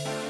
you